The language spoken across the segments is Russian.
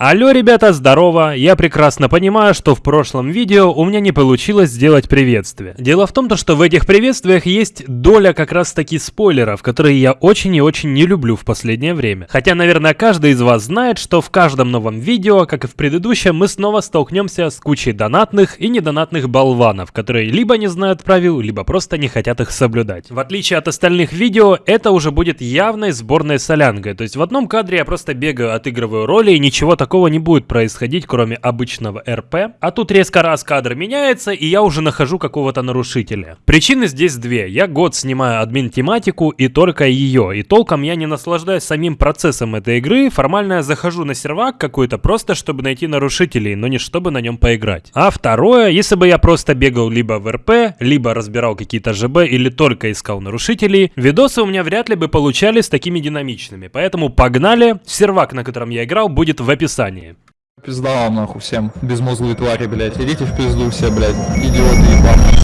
Алло, ребята, здорово! Я прекрасно понимаю, что в прошлом видео у меня не получилось сделать приветствие. Дело в том, что в этих приветствиях есть доля как раз таки спойлеров, которые я очень и очень не люблю в последнее время. Хотя, наверное, каждый из вас знает, что в каждом новом видео, как и в предыдущем, мы снова столкнемся с кучей донатных и недонатных болванов, которые либо не знают правил, либо просто не хотят их соблюдать. В отличие от остальных видео, это уже будет явной сборной солянкой. То есть в одном кадре я просто бегаю, отыгрываю роли и ничего такого такого не будет происходить, кроме обычного РП. А тут резко раз кадр меняется, и я уже нахожу какого-то нарушителя. Причины здесь две. Я год снимаю админ-тематику и только ее. И толком я не наслаждаюсь самим процессом этой игры. Формально я захожу на сервак какой-то просто, чтобы найти нарушителей, но не чтобы на нем поиграть. А второе, если бы я просто бегал либо в РП, либо разбирал какие-то ЖБ или только искал нарушителей, видосы у меня вряд ли бы получались такими динамичными. Поэтому погнали. Сервак, на котором я играл, будет в описании описании. Пизда вам нахуй всем, безмозглые твари, блядь. Идите в пизду все, блядь, идиоты ебаные.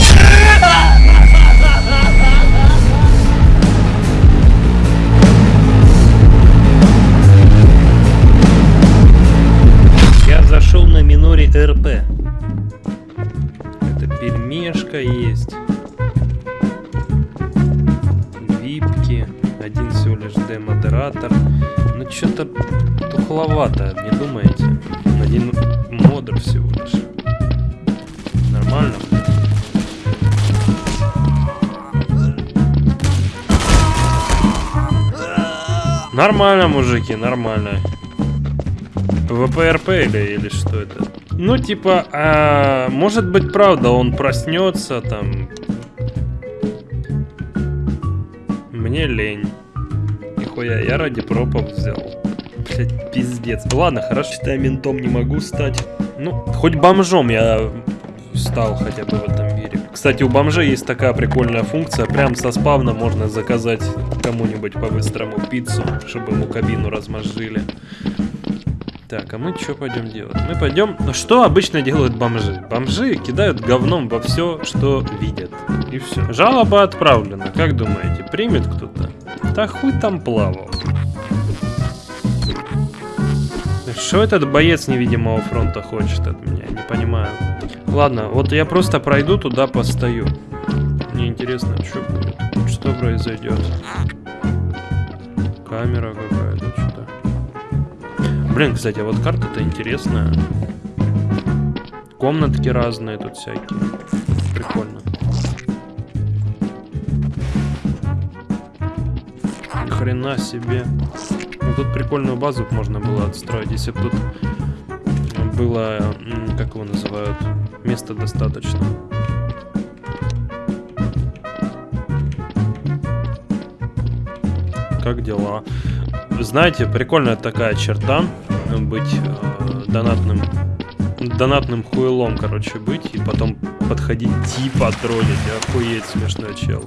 Я зашел на миноре РП. Это пельмешка есть. Випки. Один всего лишь демодератор. Что-то тухловато, не думаете? Один модер всего лишь. Нормально? Нормально, мужики, нормально. ВПРП или, или что это? Ну, типа, а, может быть, правда, он проснется там. Мне лень. Нихуя, я ради пропов взял. Блять, пиздец. Ладно, хорошо, я ментом не могу стать. Ну, хоть бомжом я стал хотя бы в этом мире. Кстати, у бомжей есть такая прикольная функция. Прям со спавна можно заказать кому-нибудь по-быстрому пиццу, чтобы ему кабину размозжили. Так, а мы что пойдем делать? Мы пойдем... Что обычно делают бомжи? Бомжи кидают говном во все, что видят. И все. Жалоба отправлена. Как думаете, примет кто-то? Да хуй там плавал. Что этот боец невидимого фронта хочет от меня? Не понимаю. Ладно, вот я просто пройду туда, постою. Мне интересно, что будет. Что произойдет. Камера что-то. Блин, кстати, а вот карта-то интересная. Комнатки разные тут всякие. Прикольно. Хрена себе. Ну, тут прикольную базу можно было отстроить, если бы тут было, как его называют, места достаточно. Как дела? Знаете, прикольная такая черта, быть э, донатным, донатным хуелом, короче, быть, и потом подходить типа троллить, охуеть смешной чел.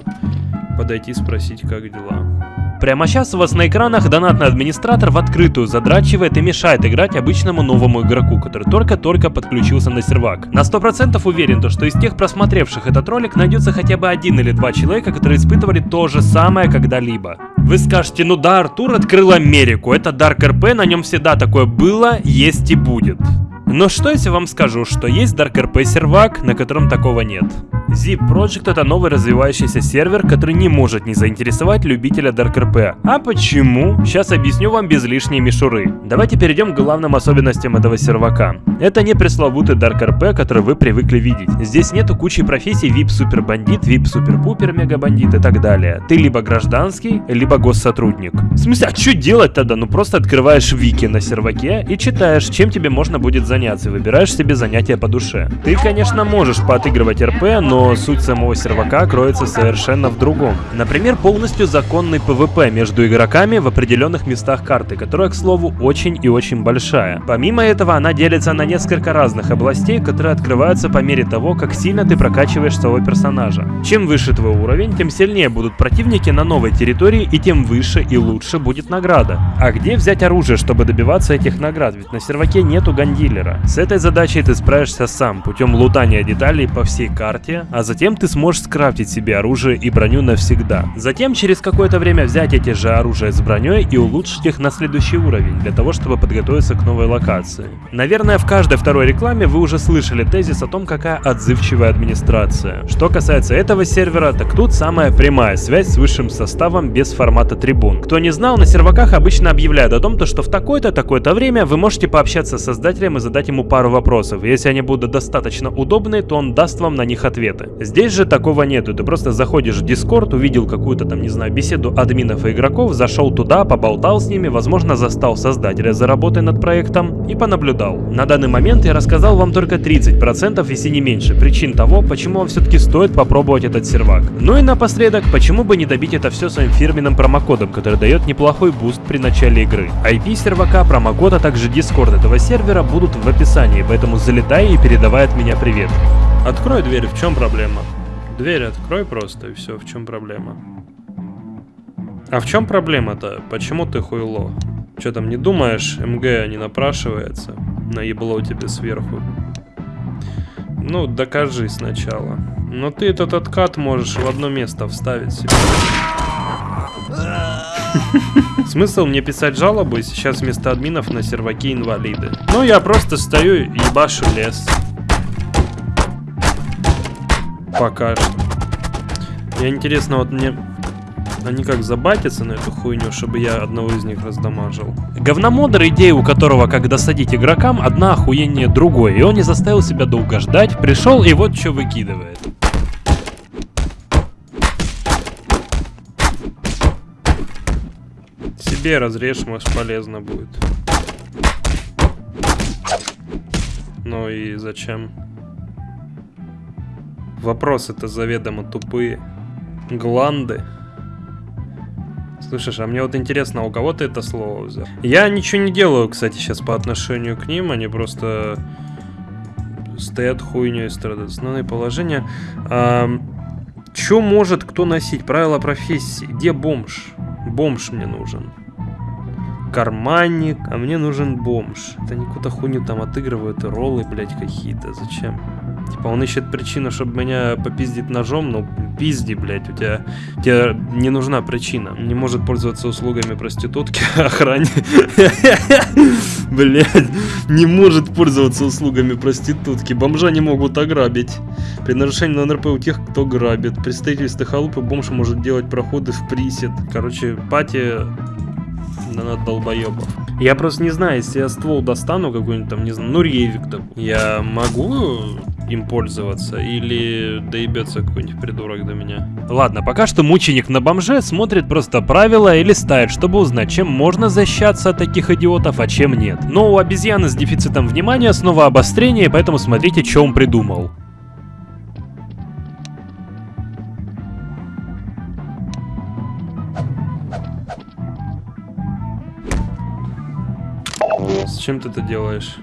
Подойти спросить, как дела. Прямо сейчас у вас на экранах донатный администратор в открытую задрачивает и мешает играть обычному новому игроку, который только-только подключился на сервак. На 100% уверен, то, что из тех просмотревших этот ролик найдется хотя бы один или два человека, которые испытывали то же самое когда-либо. Вы скажете, ну да, Артур открыл Америку, это Dark RP, на нем всегда такое было, есть и будет. Но что если вам скажу, что есть Dark RP сервак, на котором такого нет? Zip Project это новый развивающийся сервер, который не может не заинтересовать любителя Dark RP. А почему? Сейчас объясню вам без лишней мишуры. Давайте перейдем к главным особенностям этого сервака. Это не пресловутый Dark RP, который вы привыкли видеть. Здесь нету кучи профессий VIP Супер Бандит, VIP Супер Пупер Мега Бандит и так далее. Ты либо гражданский, либо госсотрудник. В смысле, а что делать тогда? Ну просто открываешь вики на серваке и читаешь, чем тебе можно будет заняться выбираешь себе занятие по душе. Ты, конечно, можешь поотыгрывать РП, но суть самого сервака кроется совершенно в другом. Например, полностью законный PvP между игроками в определенных местах карты, которая, к слову, очень и очень большая. Помимо этого, она делится на несколько разных областей, которые открываются по мере того, как сильно ты прокачиваешь своего персонажа. Чем выше твой уровень, тем сильнее будут противники на новой территории и тем выше и лучше будет награда. А где взять оружие, чтобы добиваться этих наград? Ведь на серваке нету гандилера. С этой задачей ты справишься сам, путем лутания деталей по всей карте, а затем ты сможешь скрафтить себе оружие и броню навсегда. Затем через какое-то время взять эти же оружия с броней и улучшить их на следующий уровень, для того чтобы подготовиться к новой локации. Наверное в каждой второй рекламе вы уже слышали тезис о том, какая отзывчивая администрация. Что касается этого сервера, так тут самая прямая связь с высшим составом без формата трибун. Кто не знал, на серваках обычно объявляют о том, то, что в такое-то, такое-то время вы можете пообщаться с создателем и задать ему пару вопросов. Если они будут достаточно удобные, то он даст вам на них ответы. Здесь же такого нету, ты просто заходишь в Discord, увидел какую-то там, не знаю, беседу админов и игроков, зашел туда, поболтал с ними, возможно, застал создателя за работой над проектом и понаблюдал. На данный момент я рассказал вам только 30%, если не меньше, причин того, почему вам все-таки стоит попробовать этот сервак. Ну и напоследок, почему бы не добить это все своим фирменным промокодом, который дает неплохой буст при начале игры. IP сервака, промокод, а также дискорд этого сервера будут в описании, поэтому залетай и передавай от меня привет. Открой дверь, в чем проблема? Дверь открой просто и все, в чем проблема? А в чем проблема-то? Почему ты хуйло? Че там не думаешь, МГ не напрашивается? Наебло тебе сверху. Ну, докажи сначала. Но ты этот откат можешь в одно место вставить себе. Смысл мне писать жалобы сейчас вместо админов на серваки инвалиды? Ну, я просто стою и ебашу лес. Пока что. Мне интересно, вот мне... Они как забатятся на эту хуйню, чтобы я одного из них раздамажил. Говномодер, идея у которого, как досадить игрокам, одна охуеннее другой. И он не заставил себя долго ждать, пришел и вот что выкидывает. Себе разрежь, может полезно будет. Ну и зачем? Вопросы-то заведомо тупые. Гланды. Слышишь, а мне вот интересно, а у кого ты это слово взял? Я ничего не делаю, кстати, сейчас по отношению к ним. Они просто стоят хуйней страдают. Основные положения. А, Че может кто носить? Правила профессии. Где бомж? Бомж мне нужен. Карманник, а мне нужен бомж. Это они какую-то хуйню там отыгрывают, роллы, блядь, какие-то. Зачем? Типа он ищет причину, чтобы меня попиздить ножом, ну пизди, блядь, у тебя, у тебя не нужна причина. Не может пользоваться услугами проститутки, охране. Блядь, не может пользоваться услугами проститутки. Бомжа не могут ограбить. При нарушении на НРП у тех, кто грабит. При строительстве халупы бомж может делать проходы в присед. Короче, пати на долбоебов. Я просто не знаю, если я ствол достану какой-нибудь там, не знаю, ну ревик, я могу им пользоваться или доебется какой-нибудь придурок до меня? Ладно, пока что мученик на бомже смотрит просто правила и листает, чтобы узнать, чем можно защищаться от таких идиотов, а чем нет. Но у обезьяны с дефицитом внимания снова обострение, поэтому смотрите, что он придумал. С чем ты это делаешь?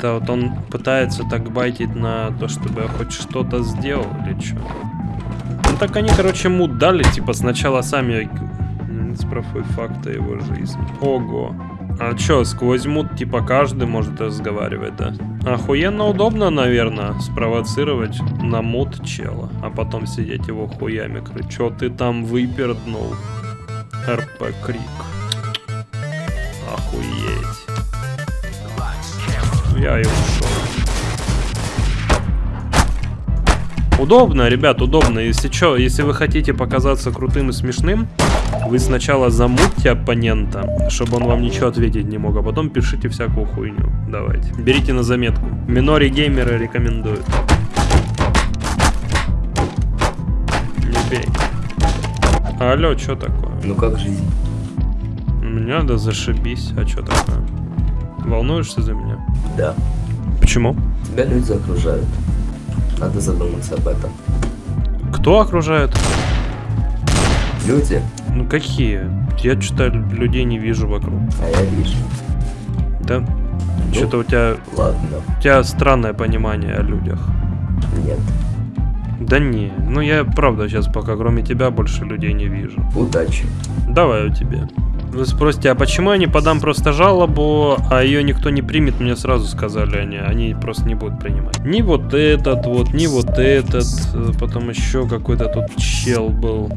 Это вот он пытается так байтить на то, чтобы я хоть что-то сделал или что? Ну так они, короче, мут дали, типа сначала сами спрофой факта его жизни. Ого. А чё, сквозь мут, типа, каждый может разговаривать, да? Охуенно удобно, наверное, спровоцировать на мут чела, а потом сидеть его хуями. Чё ты там выперднул? РП Крик. Охуеть. Я и ушел. Удобно, ребят, удобно. Если что, если вы хотите показаться крутым и смешным, вы сначала замутьте оппонента, чтобы он вам ничего ответить не мог, а потом пишите всякую хуйню. Давайте. Берите на заметку. Минори геймеры рекомендуют. Не бей. Алло, что такое? Ну как жизнь? У меня да зашибись. А что такое? Волнуешься за меня? Да. Почему? Тебя люди окружают. Надо задуматься об этом. Кто окружает? Люди, Ну какие? Я что-то людей не вижу вокруг. а я вижу. Да? Что-то у тебя, Ладно, у тебя странное понимание о людях. нет. Да не, ну я правда сейчас пока кроме тебя больше людей не вижу. Удачи. Давай у тебе. Вы спросите, а почему я не подам просто жалобу, а ее никто не примет? Мне сразу сказали они, они просто не будут принимать. Ни вот этот вот, ни вот этот, э, потом еще какой-то тут чел был.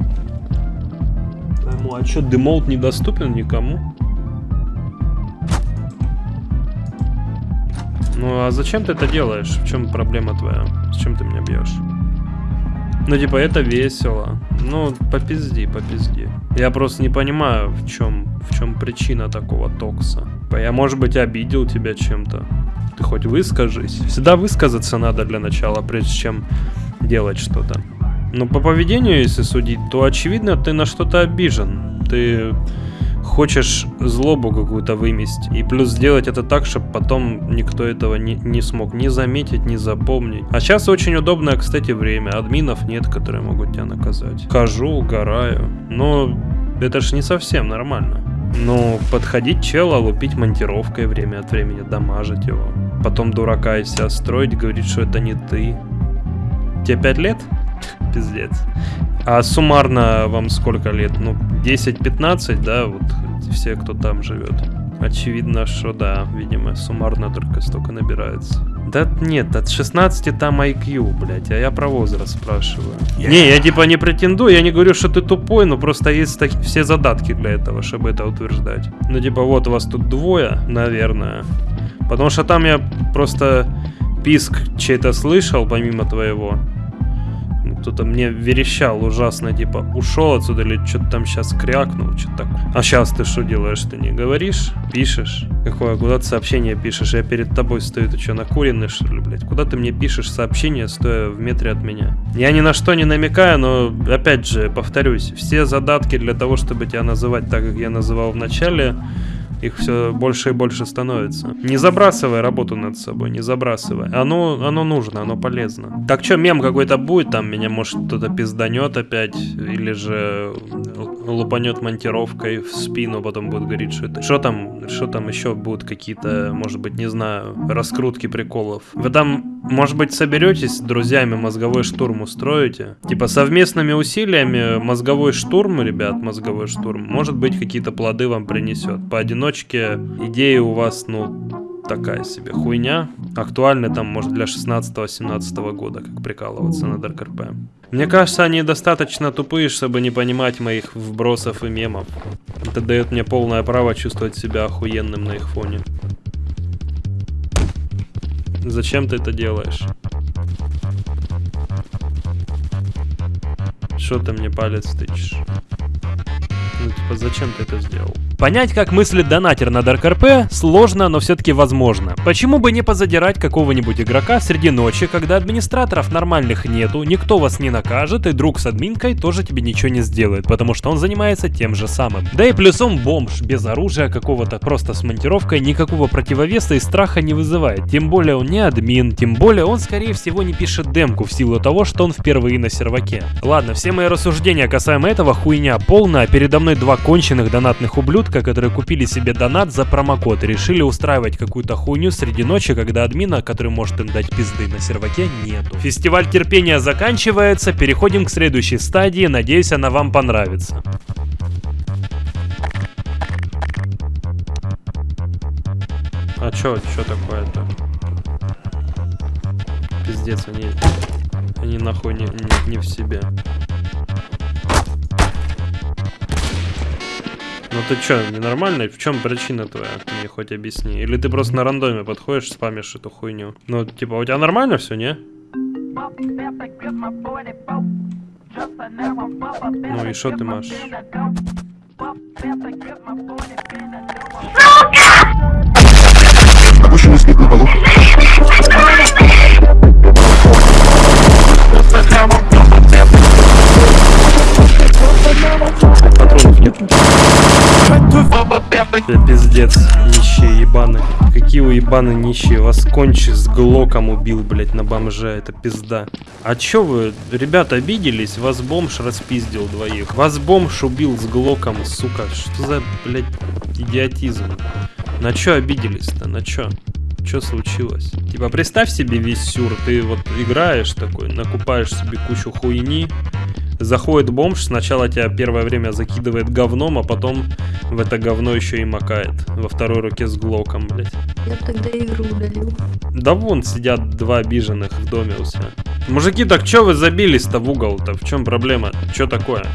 Пойму, а что, демолт недоступен никому? Ну а зачем ты это делаешь? В чем проблема твоя? С чем ты меня бьешь? Ну, типа, это весело. Ну, попизди, попизди. Я просто не понимаю, в чем, в чем причина такого токса. Я, может быть, обидел тебя чем-то. Ты хоть выскажись. Всегда высказаться надо для начала, прежде чем делать что-то. Но по поведению, если судить, то очевидно, ты на что-то обижен. Ты хочешь злобу какую-то вымести. И плюс сделать это так, чтобы потом никто этого не, не смог ни заметить, ни запомнить. А сейчас очень удобное, кстати, время. Админов нет, которые могут тебя наказать. Хожу, угораю. Но это ж не совсем нормально. Ну, подходить чела, лупить монтировкой время от времени, дамажить его. Потом дурака из себя строить, говорить, что это не ты. Тебе 5 лет? Пиздец. А суммарно вам сколько лет? Ну, 10-15, да, вот все, кто там живет. Очевидно, что да, видимо, суммарно только столько набирается. Да нет, от 16 там IQ, блядь, а я про возраст спрашиваю. Yeah. Не, я типа не претендую, я не говорю, что ты тупой, но просто есть так, все задатки для этого, чтобы это утверждать. Ну типа вот вас тут двое, наверное. Потому что там я просто писк чей-то слышал, помимо твоего. Кто-то мне верещал ужасно, типа, ушел отсюда или что-то там сейчас крякнул, что-то так. А сейчас ты что делаешь? Ты не говоришь? Пишешь? Какое? Куда ты сообщение пишешь? Я перед тобой стою, ты что, накуренный, что ли, блядь? Куда ты мне пишешь сообщение, стоя в метре от меня? Я ни на что не намекаю, но, опять же, повторюсь, все задатки для того, чтобы тебя называть так, как я называл в начале, их все больше и больше становится. Не забрасывай работу над собой, не забрасывай. Оно, оно нужно, оно полезно. Так что, мем какой-то будет, там меня может кто-то пизданет опять, или же лупанет монтировкой в спину, потом будет говорить, что это... Что там, что там еще будут какие-то, может быть, не знаю, раскрутки приколов. Вы там, может быть, соберетесь с друзьями, мозговой штурм устроите? Типа совместными усилиями мозговой штурм, ребят, мозговой штурм, может быть, какие-то плоды вам принесет. Поодиночке точке идея у вас, ну, такая себе хуйня. Актуальны там, может, для 16-17 года, как прикалываться на Dark RP. Мне кажется, они достаточно тупые, чтобы не понимать моих вбросов и мемов. Это дает мне полное право чувствовать себя охуенным на их фоне. Зачем ты это делаешь? Что ты мне палец тычешь? Ну, типа, зачем ты это сделал? Понять, как мыслит донатер на Dark RP, сложно, но все-таки возможно. Почему бы не позадирать какого-нибудь игрока среди ночи, когда администраторов нормальных нету, никто вас не накажет, и друг с админкой тоже тебе ничего не сделает, потому что он занимается тем же самым. Да и плюсом бомж, без оружия какого-то, просто с монтировкой, никакого противовеса и страха не вызывает. Тем более он не админ, тем более он скорее всего не пишет демку в силу того, что он впервые на серваке. Ладно, все мои рассуждения касаемо этого хуйня полная, передо мной два конченых донатных ублюдка, которые купили себе донат за промокод и решили устраивать какую-то хуйню среди ночи, когда админа, который может им дать пизды на серваке, нету. Фестиваль терпения заканчивается, переходим к следующей стадии, надеюсь она вам понравится. А чё, чё такое-то? Пиздец, они, они нахуй не, не, не в себе. Ну ты чё, ненормальный? В чем причина твоя? Мне хоть объясни. Или ты просто на рандоме подходишь, спамишь эту хуйню? Ну, типа, у тебя нормально все, не? Ну и что ты машешь? Обычный полух. Патронов нет. Да пиздец, нищие ебаны. Какие вы ебаны нищие, вас кончи с глоком убил, блять, на бомжа, это пизда. А чё вы, ребята, обиделись? Вас бомж распиздил двоих. Вас бомж убил с глоком, сука. Что за, блять, идиотизм? На чё обиделись-то, на чё? Что случилось? Типа, представь себе весь сюр, ты вот играешь такой, накупаешь себе кучу хуйни, Заходит бомж, сначала тебя первое время закидывает говном, а потом в это говно еще и макает. Во второй руке с глоком, блядь. Я тогда игру удалил. Да вон сидят два обиженных в доме у себя. Мужики, так чё вы забились-то в угол-то? В чем проблема? Чё такое?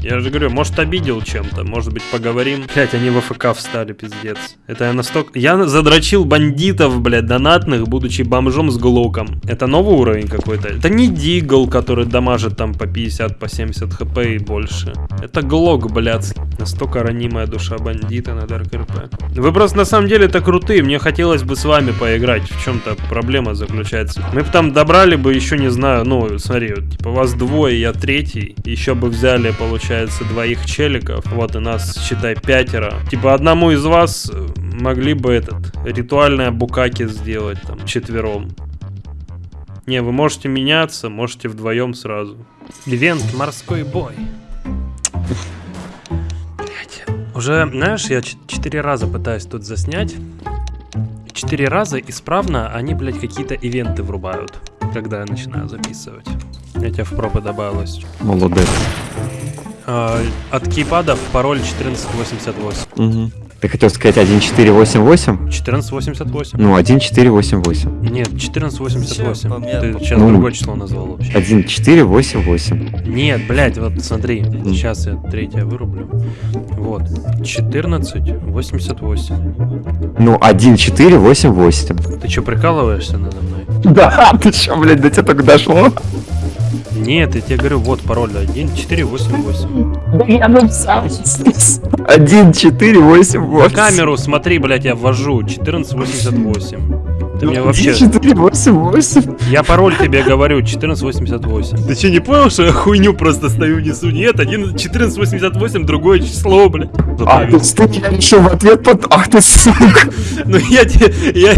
Я же говорю, может обидел чем-то, может быть поговорим. Блять, они в АФК встали, пиздец. Это я настолько... Я задрочил бандитов, блядь, донатных, будучи бомжом с глоком. Это новый уровень какой-то. Это не Дигл, который дамажит там по 50, по 70 хп и больше. Это глок, блядский. Настолько ранимая душа бандита на Dark RP. Вы просто на самом деле это крутые, мне хотелось бы с вами поиграть. В чем-то проблема заключается. Мы бы там добрали бы еще, не знаю, ну, смотри, вот, типа вас двое, я третий. Еще бы взяли, получается, двоих челиков. Вот и нас, считай, пятеро. Типа одному из вас могли бы этот, ритуальное букаки сделать там, четвером. Не, вы можете меняться, можете вдвоем сразу. Ивент морской бой. Блять. Уже, знаешь, я четыре раза пытаюсь тут заснять. Четыре раза исправно они, блядь, какие-то ивенты врубают, когда я начинаю записывать. Я тебя в пропы добавилось. Молодец. А, от кейпадов пароль 1488. Угу. Ты хотел сказать 1488? 1488. Ну, 1488. Нет, 1488. Чё, Ты сейчас Ну. другое число назвал вообще. 1488. Нет, блядь, вот смотри. Сейчас я третье вырублю. Вот. 1488. Ну, 1488. Ты что, прикалываешься надо мной? Да, ты чё, блядь, до тебя только дошло? Нет, я тебе говорю, вот пароль 1488. Да я написал. 1488. На камеру смотри, блядь, я ввожу. 1488. Ты мне вообще... 1488. Я пароль тебе говорю, 1488. Ты что, не понял, что я хуйню просто стою несу? Нет, 1, 1488, другое число, блядь. А, ты ты я решил в ответ под... Ах ты, сука. Ну я тебе, я,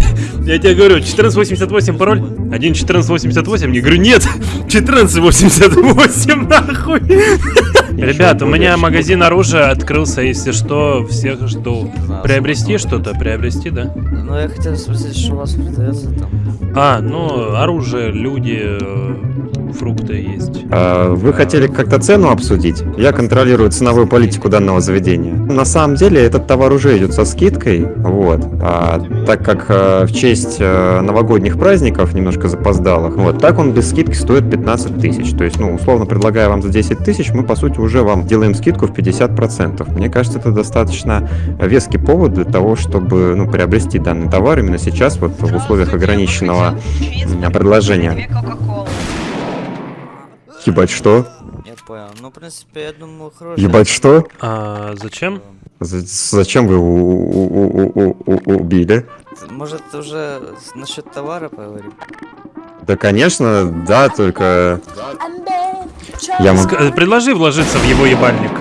я тебе говорю, 1488 пароль, 1 1488, я говорю, нет, 1488, нахуй. Ребят, у меня магазин оружия открылся, если что, всех жду. Приобрести что-то, приобрести, да? Ну, я хотел спросить, что у вас продается там. А, ну, оружие, люди, э, фрукты есть. А, Вы хотели как-то цену обсудить? Я контролирую ценовую политику данного заведения. На самом деле этот товар уже идет со скидкой, вот. А, так как э, в честь э, новогодних праздников немножко запоздалых, вот, так он без скидки стоит 15 тысяч. То есть, ну, условно предлагая вам за 10 тысяч, мы по сути уже вам делаем скидку в 50%. Мне кажется, это достаточно веский повод для того, чтобы, ну, приобрести данный товар именно сейчас, вот в условиях ограниченного предложения. Ебать, что? Я понял. Ну, в принципе, я думаю, хороший. Ебать, что? А зачем? За- Зачем вы у- у- у- у- у- убили? Может, уже насчет товара поговорим? Да, конечно, да, только... Я могу... Предложи вложиться в его ебальник.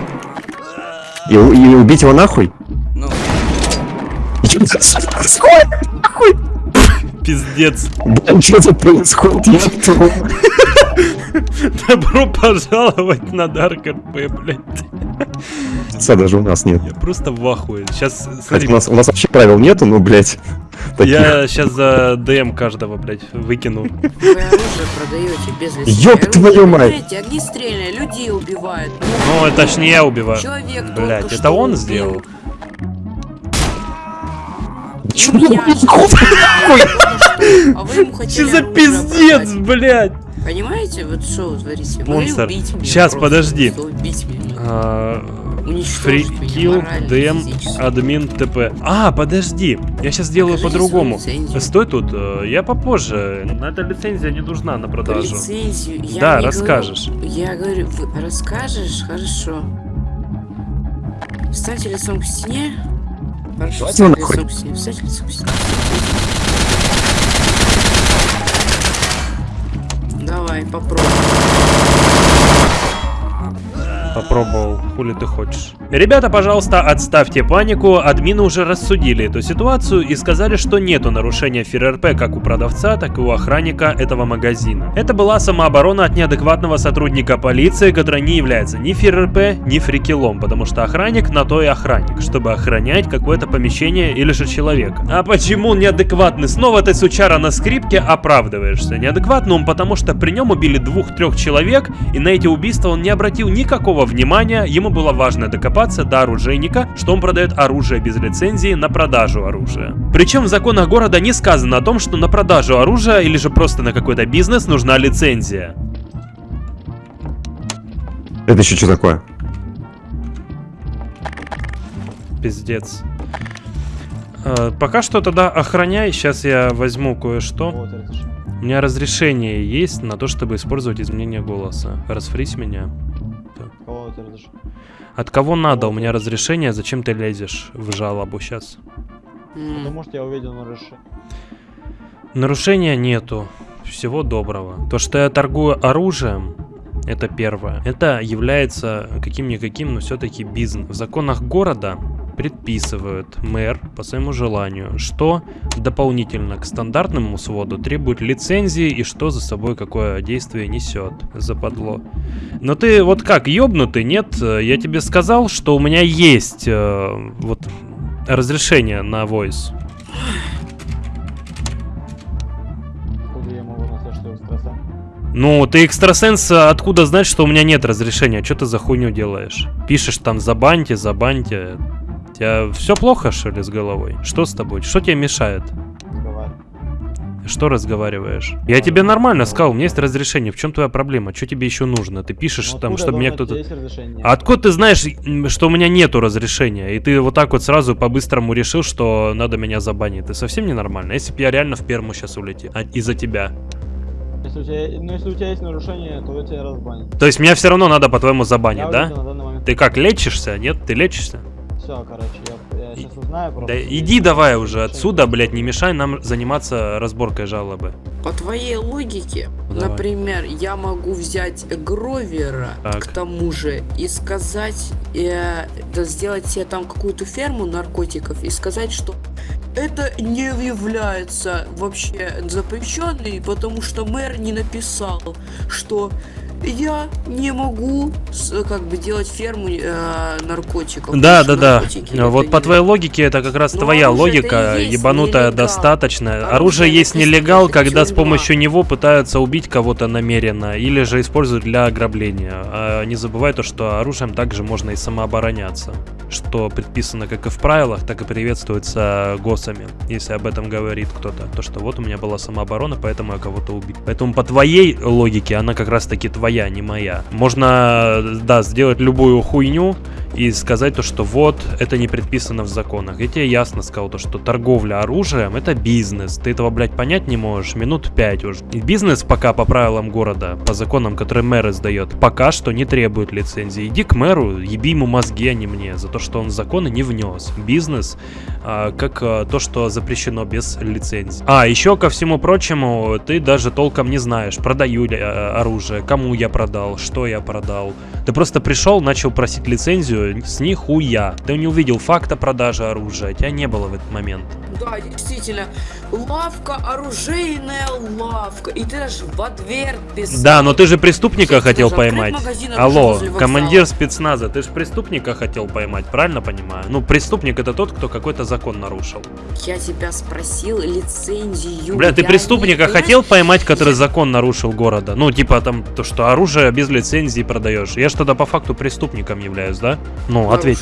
И, и убить его нахуй? Ну, Пиздец. Что тут происходит? Я Добро пожаловать на Dark RP, блядь. Лица даже у нас нет. Я просто в ахуе. Сейчас, смотри, у нас, у нас вообще правил нету, ну, блядь. таких. я сейчас за ДМ каждого, блядь, выкину. Вы оружие продаете без лицензии. Ёб твою мать! Огнестрельное, людей убивают. Ну, это ж не я убиваю. Человек Блядь, это он убил. сделал? Чё Я происходит? А вы ему хотели Че за пиздец, блядь? Понимаете, вот что вы творите? Убить меня Щас, просто, подожди. Убить меня. А, DM, физически. админ, ТП. А, подожди, я сейчас сделаю по-другому. Стой тут, э, я попозже. На эта лицензия не нужна на продажу. Лицензию. Я Да, расскажешь. Говорю, я говорю, расскажешь? Хорошо. Встаньте лицом к стене. Хорошо, встаньте нахуй. Давай, попробуй. Попробовал, хули ты хочешь. Ребята, пожалуйста, отставьте панику. Админы уже рассудили эту ситуацию и сказали, что нету нарушения ФРРП как у продавца, так и у охранника этого магазина. Это была самооборона от неадекватного сотрудника полиции, который не является ни ФРРП, ни фрикелом, потому что охранник на то и охранник, чтобы охранять какое-то помещение или же человека. А почему неадекватный? Снова ты, сучара, на скрипке оправдываешься. Неадекватный потому, что при нем убили двух-трех человек, и на эти убийства он не обратил никакого внимания, ему было важно докопаться до оружейника, что он продает оружие без лицензии на продажу оружия. Причем в законах города не сказано о том, что на продажу оружия или же просто на какой-то бизнес нужна лицензия. Это еще что такое? Пиздец. Э, пока что тогда охраняй, сейчас я возьму кое-что. У меня разрешение есть на то, чтобы использовать изменение голоса. Расфрись меня. От кого надо? У меня разрешение, зачем ты лезешь в жалобу сейчас? Потому что я увидел нарушение. Нарушения нету. Всего доброго. То, что я торгую оружием, это первое. Это является каким-никаким, но все-таки бизнес. В законах города предписывают мэр по своему желанию, что дополнительно к стандартному своду требует лицензии и что за собой какое действие несет. Западло. Но ты вот как, ёбнутый, нет? Я тебе сказал, что у меня есть э, вот разрешение на voice. Ну, ты экстрасенс, а откуда знать, что у меня нет разрешения? Что ты за хуйню делаешь? Пишешь там забаньте, забаньте. У тебя все плохо, что ли, с головой? Что с тобой? Что тебе мешает? Что разговариваешь? Я тебе нормально сказал, у меня есть разрешение. В чем твоя проблема? Что тебе еще нужно? Ты пишешь Ну, там, чтобы меня кто-то... А откуда ты знаешь, что у меня нету разрешения? И ты вот так вот сразу по-быстрому решил, что надо меня забанить. Ты совсем ненормально? Если бы я реально в перму сейчас улетел. а- из-за тебя. Если у тебя, ну, если у тебя есть нарушение, то я тебя разбанят. То есть меня все равно надо, по-твоему, Я забанить, да? данный момент. Ты как, лечишься? Нет? Ты лечишься? Все, короче, я, я сейчас узнаю просто. Да иди давай уже отсюда, блядь, не мешай нам заниматься разборкой жалобы. По твоей логике, Ну, давай. например, я могу взять Гровера, Так. к тому же, и сказать, э, да сделать себе там какую-то ферму наркотиков и сказать, что это не является вообще запрещенной, потому что мэр не написал, что я не могу с- как бы делать ферму э, наркотиков. Да, да, да. Вот по не- твоей логике это как раз Ну, твоя логика, ебанутая нелегал. достаточно. Оружие Оружие есть нелегал, когда с тюрьма. помощью него пытаются убить кого-то намеренно или же используют для ограбления. А не забывай то, что оружием также можно и самообороняться, что предписано как и в правилах, так и приветствуется госами, если об этом говорит кто-то. То, что вот у меня была самооборона, поэтому я кого-то убил. Поэтому по твоей логике она как раз таки твоя, не моя. Можно, да, сделать любую хуйню, и сказать то, что вот, это не предписано в законах. Я тебе ясно сказал то, что торговля оружием это бизнес. Ты этого, блядь, понять не можешь минут пять уже. И бизнес пока по правилам города, по законам, которые мэр издает, пока что не требует лицензии. Иди к мэру, еби ему мозги, а не мне, за то, что он законы не внес. Бизнес, а, как а, то, что запрещено без лицензии. А, еще ко всему прочему, ты даже толком не знаешь, продаю ли а, оружие, кому я продал, что я продал. Ты просто пришел, начал просить лицензию с нихуя. Ты не увидел факта продажи оружия, тебя не было в этот момент. Да, действительно. Лавка, оружейная лавка. И ты даже в ответ писал. Да, но ты же преступника Кстати, хотел поймать. магазин Алло, командир спецназа, ты же преступника хотел поймать, правильно понимаю? Ну, преступник это тот, кто какой-то закон нарушил. Я тебя спросил лицензию. Бля, ты преступника не- хотел поймать, который я- закон нарушил города? Ну, типа там, то, что оружие без лицензии продаешь. Я что-то по факту преступником являюсь, да? Ну, ответь.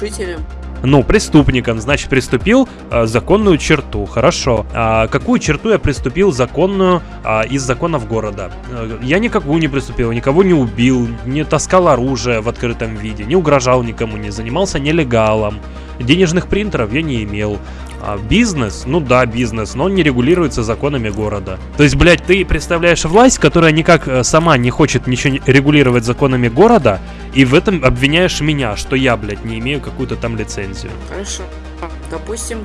Ну, преступником, значит, приступил а, законную черту. Хорошо. А какую черту я приступил законную а, из законов города? Э, Я никакую не приступил, никого не убил, не таскал оружие в открытом виде, не угрожал никому, не занимался нелегалом. Денежных принтеров я не имел. А бизнес, ну да, бизнес, но он не регулируется законами города. То есть, блядь, ты представляешь власть, которая никак э, сама не хочет ничего регулировать законами города, и в этом обвиняешь меня, что я, блядь, не имею какую-то там лицензию. Хорошо. Допустим,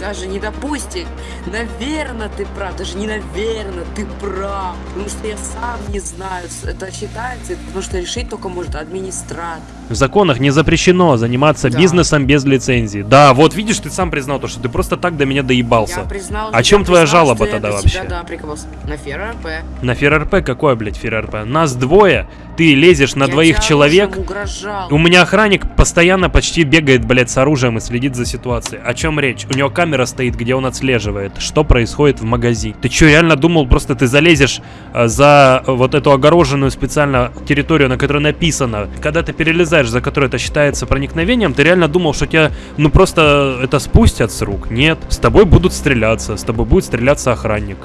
даже не допустим, наверное, ты прав, даже не наверное, ты прав, потому что я сам не знаю, это считается, потому что решить только может администратор. В законах не запрещено заниматься Да. бизнесом без лицензии. Да, вот видишь, ты сам признал то, что ты просто так до меня доебался. Я признал, О я чем твоя признал, жалоба я тогда вообще? тебя, да, прикололся. На ФРРП. На ФРРП какое, блядь, ФРРП? Нас двое, ты лезешь на Я двоих человек. У меня охранник постоянно почти бегает, блядь, с оружием и следит за ситуацией. О чем речь? У него камера стоит, где он отслеживает, что происходит в магазине. Ты что, реально думал, просто ты залезешь э, за вот эту огороженную специально территорию, на которой написано, когда ты перелезаешь, за которой это считается проникновением, ты реально думал, что тебя, ну просто это спустят с рук? Нет. С тобой будут стреляться, с тобой будет стреляться охранник.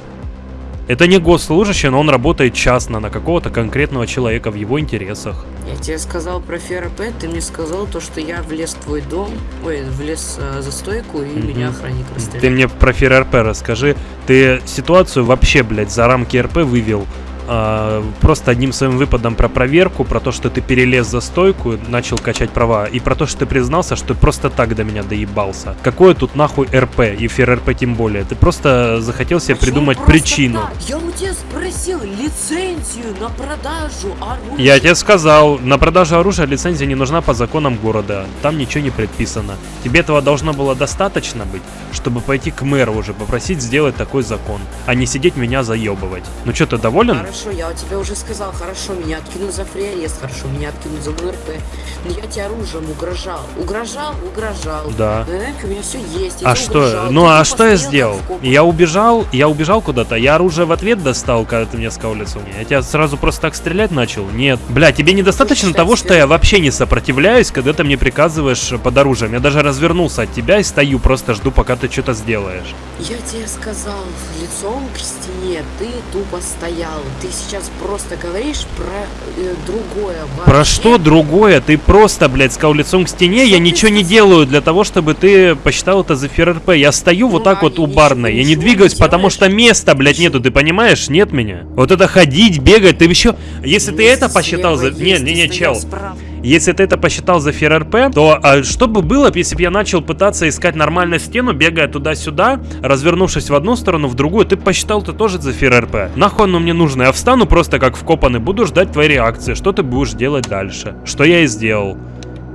Это не госслужащий, но он работает частно на какого-то конкретного человека в его интересах. Я тебе сказал про ФРП, ты мне сказал то, что я влез в твой дом, ой, влез э, за стойку и Мгм. меня охранник расстрелял. Ты мне про ФРРП расскажи. Ты ситуацию вообще, блядь, за рамки РП вывел а, просто одним своим выпадом про проверку, про то, что ты перелез за стойку, начал качать права, и про то, что ты признался, что ты просто так до меня доебался. Какое тут нахуй РП, и ФРРП тем более? Ты просто захотел себе Почему придумать причину. так? Я у тебя спросил лицензию на продажу оружия. Я тебе сказал, на продажу оружия лицензия не нужна по законам города. Там ничего не предписано. Тебе этого должно было достаточно быть, чтобы пойти к мэру уже попросить сделать такой закон, а не сидеть меня заебывать. Ну что, ты доволен? Хорошо, я тебе уже сказал, хорошо, меня откинут за фриарест, хорошо, меня откинут за МРП. Но я тебе оружием угрожал. Угрожал, угрожал. Да. На рынке у меня все есть. я А что? угрожал, Ну ты а что я сделал? Я убежал, я убежал куда-то, я оружие в ответ достал, когда ты мне сказал лицо. Я тебя сразу просто так стрелять начал? Нет. Бля, тебе недостаточно того, что я вообще не сопротивляюсь, когда ты мне приказываешь под оружием. Я даже развернулся от тебя и стою, просто жду, пока ты что-то сделаешь. Я тебе сказал, лицом к стене ты тупо стоял. Ты сейчас просто говоришь про э, другое. Про вообще. что другое? Ты просто, блядь, сказал лицом к стене, Что я ничего не делаю для того, чтобы ты посчитал это за ФРРП. Я стою вот Ну, так а вот у барной, я не ничего не двигаюсь, потому что места, блядь, Ничего. нету, ты понимаешь? Нет меня. Вот это ходить, бегать, ты еще... Если ты это посчитал за... Не, не, не, чел. справа. Если ты это посчитал за ФРРП, то а, что бы было, если бы я начал пытаться искать нормальную стену, бегая туда-сюда, развернувшись в одну сторону, в другую, ты посчитал это тоже за ФРРП. Нахуй оно мне нужно? Я встану просто как вкопанный, буду ждать твоей реакции, что ты будешь делать дальше. Что я и сделал.